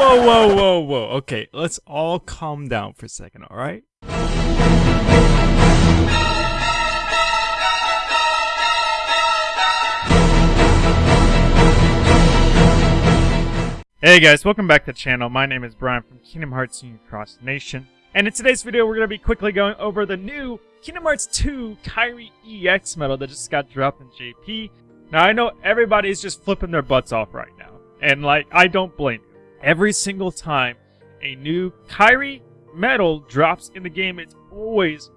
Whoa, whoa, whoa, whoa. Okay, let's all calm down for a second, alright? Hey guys, welcome back to the channel. My name is Brian from Kingdom Hearts Union Cross Nation. And in today's video, we're going to be quickly going over the new Kingdom Hearts 2 Kairi EX medal that just got dropped in JP. Now, I know everybody's just flipping their butts off right now. And, like, I don't blame. Every single time a new Kairi medal drops in the game, it's always,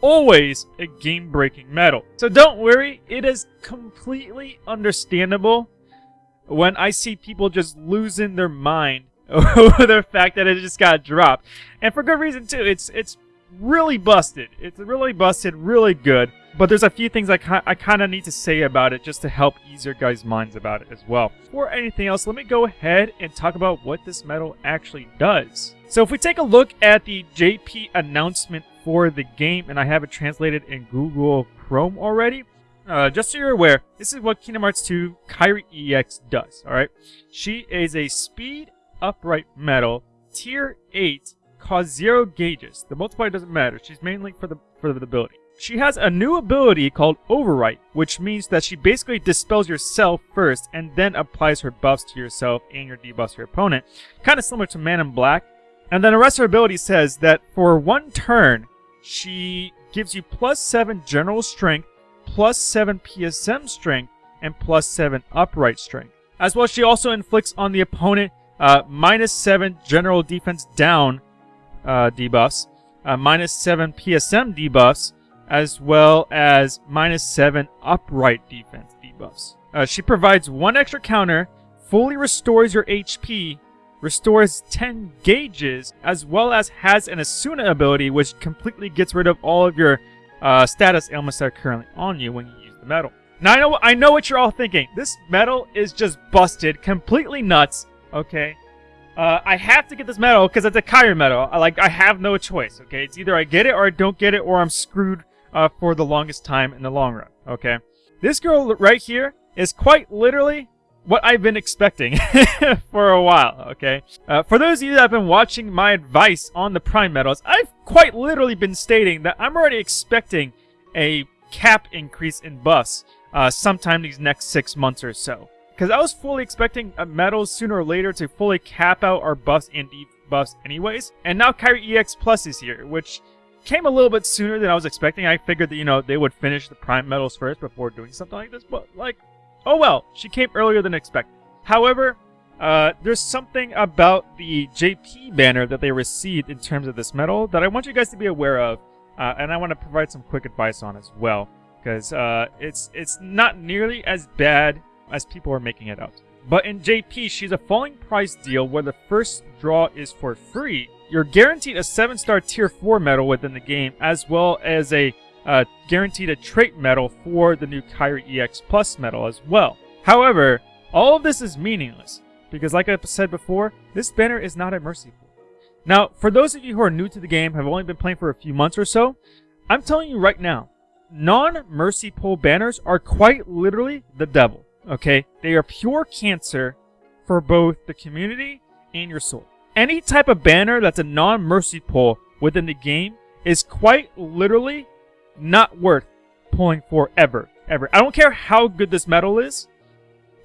always a game-breaking medal. So don't worry, it is completely understandable when I see people just losing their mind over the fact that it just got dropped. And for good reason too. It's it's really busted. It's really busted, really good. But there's a few things I, I kind of need to say about it just to help ease your guys' minds about it as well. Before anything else, let me go ahead and talk about what this medal actually does. So if we take a look at the JP announcement for the game, and I have it translated in Google Chrome already, uh, just so you're aware, this is what Kingdom Hearts 2 Kairi EX does, alright? She is a speed upright medal, tier 8, costs 0 gauges. The multiplier doesn't matter, she's mainly for the, for the ability. She has a new ability called Overwrite, which means that she basically dispels yourself first and then applies her buffs to yourself and your debuffs to your opponent. Kind of similar to Man in Black. And then the rest of her ability says that for one turn, she gives you plus 7 general strength plus 7 PSM strength, and plus 7 upright strength. As well, she also inflicts on the opponent uh, minus 7 general defense down uh, debuffs, uh, minus 7 PSM debuffs, as well as minus 7 upright defense debuffs. Uh, she provides one extra counter, fully restores your HP, restores 10 gauges, as well as has an Esuna ability which completely gets rid of all of your uh, status ailments that are currently on you when you use the medal. Now I know I know what you're all thinking. This medal is just busted, completely nuts. Okay, uh, I have to get this medal because it's a Kairi medal. I, like I have no choice. Okay, it's either I get it or I don't get it, or I'm screwed uh, for the longest time in the long run. Okay, this girl right here is quite literally what I've been expecting for a while, okay? Uh, for those of you that have been watching my advice on the Prime Medals, I've quite literally been stating that I'm already expecting a cap increase in buffs uh, sometime these next six months or so. Because I was fully expecting a medals sooner or later to fully cap out our buffs and debuffs anyways. And now Kairi EX Plus is here, which came a little bit sooner than I was expecting. I figured that, you know, they would finish the Prime Medals first before doing something like this. But, like, Oh well, she came earlier than expected. However, uh, there's something about the JP banner that they received in terms of this medal that I want you guys to be aware of, uh, and I want to provide some quick advice on as well, because uh, it's it's not nearly as bad as people are making it out. But in JP, she's a falling price deal where the first draw is for free. You're guaranteed a 7-star tier 4 medal within the game, as well as a uh, guaranteed a trait medal for the new Kairi EX Plus medal as well. However, all of this is meaningless, because like I said before, this banner is not a mercy pool. Now, for those of you who are new to the game, have only been playing for a few months or so, I'm telling you right now, non-mercy pull banners are quite literally the devil, okay? They are pure cancer for both the community and your soul. Any type of banner that's a non-mercy pull within the game is quite literally not worth pulling for ever. Ever. I don't care how good this medal is.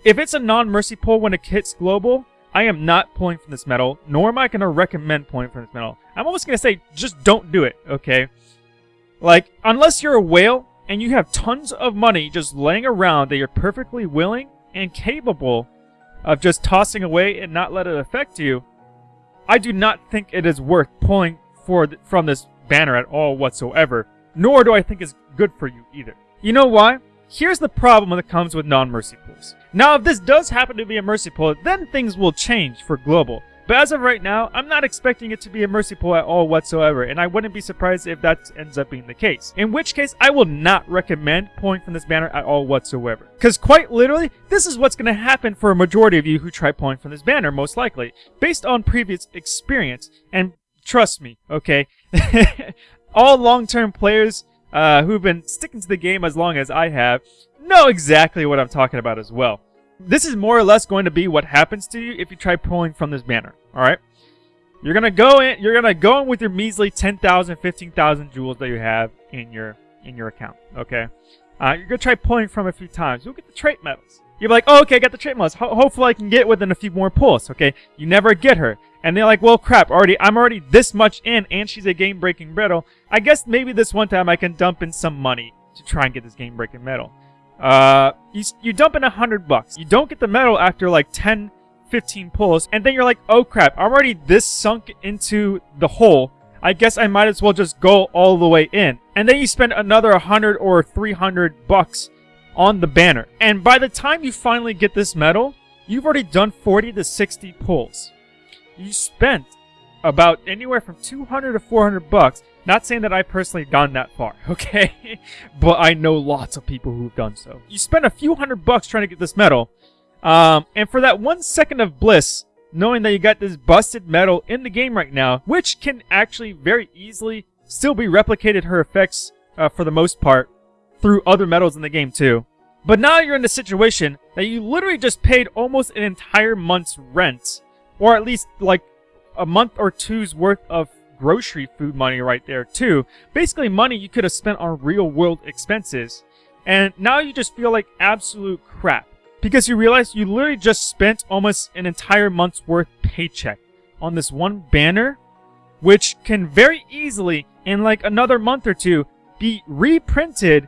If it's a non-mercy pull when it hits global, I am not pulling from this medal, nor am I going to recommend pulling from this medal. I'm almost going to say, just don't do it, okay? Like, unless you're a whale and you have tons of money just laying around that you're perfectly willing and capable of just tossing away and not let it affect you, I do not think it is worth pulling for th from this banner at all whatsoever nor do I think it's good for you either. You know why? Here's the problem that comes with non-mercy pools. Now, if this does happen to be a mercy pool, then things will change for global. But as of right now, I'm not expecting it to be a mercy pool at all whatsoever, and I wouldn't be surprised if that ends up being the case. In which case, I will not recommend pulling from this banner at all whatsoever. Because quite literally, this is what's going to happen for a majority of you who try pulling from this banner, most likely. Based on previous experience, and trust me, okay? all long-term players uh, who've been sticking to the game as long as I have know exactly what I'm talking about as well. This is more or less going to be what happens to you if you try pulling from this banner. All right. You're gonna go in. You're gonna go in with your measly 10,000, 15,000 jewels that you have in your in your account. Okay. Uh, you're gonna try pulling from a few times. You'll get the trait medals. You're like, oh, okay, I got the trait medals. Ho hopefully I can get within a few more pulls. Okay. You never get her, and they're like, well, crap. Already, I'm already this much in, and she's a game-breaking medal. I guess maybe this one time I can dump in some money to try and get this game-breaking medal. Uh, you, you dump in a hundred bucks. You don't get the medal after like 10, 15 pulls, and then you're like, oh crap, I'm already this sunk into the hole. I guess I might as well just go all the way in. And then you spend another 100 or 300 bucks on the banner. And by the time you finally get this medal, you've already done 40 to 60 pulls. You spent about anywhere from 200 to 400 bucks. Not saying that I personally gone that far, okay? but I know lots of people who've done so. You spend a few hundred bucks trying to get this medal, um, and for that one second of bliss, knowing that you got this busted medal in the game right now, which can actually very easily still be replicated her effects uh, for the most part through other medals in the game too. But now you're in a situation that you literally just paid almost an entire month's rent, or at least like a month or two's worth of grocery food money right there too. Basically money you could have spent on real world expenses. And now you just feel like absolute crap. Because you realize you literally just spent almost an entire month's worth paycheck on this one banner, which can very easily, in like another month or two, be reprinted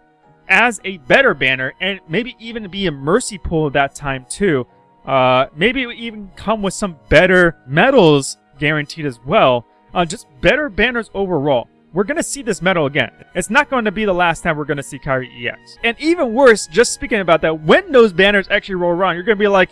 as a better banner and maybe even be a mercy pull at that time too. Uh, maybe it would even come with some better medals guaranteed as well. Uh, just better banners overall we're going to see this medal again. It's not going to be the last time we're going to see Kairi EX. And even worse, just speaking about that, when those banners actually roll around, you're going to be like,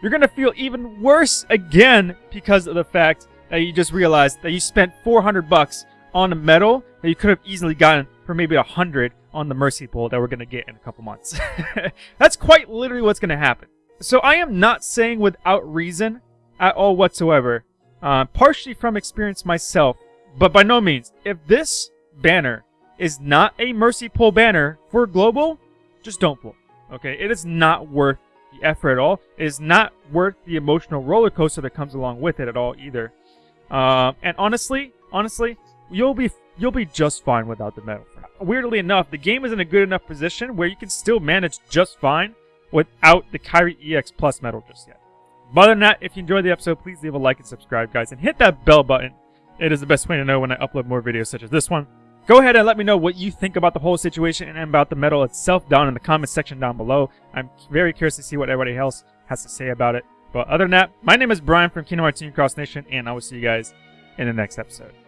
you're going to feel even worse again because of the fact that you just realized that you spent 400 bucks on a medal that you could have easily gotten for maybe 100 on the Mercy Pull that we're going to get in a couple months. That's quite literally what's going to happen. So I am not saying without reason at all whatsoever, uh, partially from experience myself, but by no means, if this banner is not a Mercy Pull banner for Global, just don't pull. Okay, it is not worth the effort at all. It is not worth the emotional roller coaster that comes along with it at all either. Um, and honestly, honestly, you'll be you'll be just fine without the medal. Weirdly enough, the game is in a good enough position where you can still manage just fine without the Kairi EX Plus medal just yet. But other than that, if you enjoyed the episode, please leave a like and subscribe, guys, and hit that bell button it is the best way to know when I upload more videos such as this one. Go ahead and let me know what you think about the whole situation and about the medal itself down in the comment section down below. I'm very curious to see what everybody else has to say about it. But other than that, my name is Brian from Kingdom Hearts Cross Nation, and I will see you guys in the next episode.